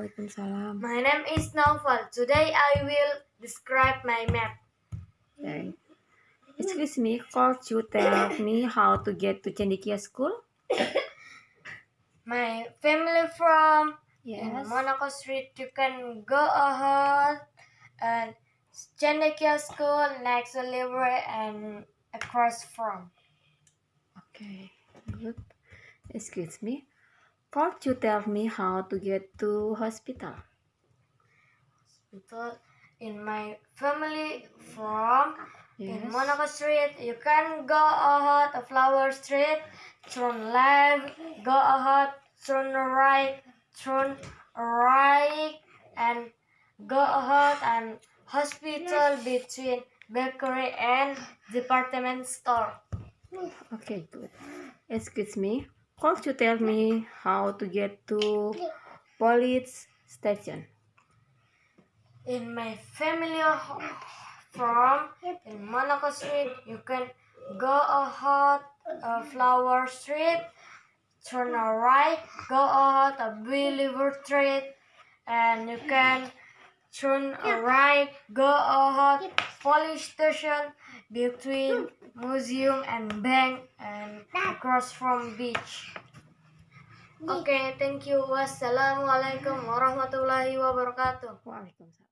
Waalaikumsalam. My name is Naufal. Today I will describe my map. Okay. Excuse me, could you tell me how to get to Cendekia School? My family from Yes. Monaco Street. You can go ahead and Cendekia School next to library and across from. Okay, good. Excuse me, could you tell me how to get to hospital? Because in my family from Yes. in Monaco Street, you can go ahead Flower Street, turn left, go ahead, turn right, turn right, and go ahead and hospital between bakery and department store. Okay, good. Excuse me, could you tell me how to get to police station? In my family from in Monaco Street, you can go ahead uh, Flower Street, turn a right, go ahead a Believer Street, and you can turn right, go ahead police station between museum and bank and across from beach. Okay, thank you. Wassalamualaikum warahmatullahi wabarakatuh. Waalaikumsalam.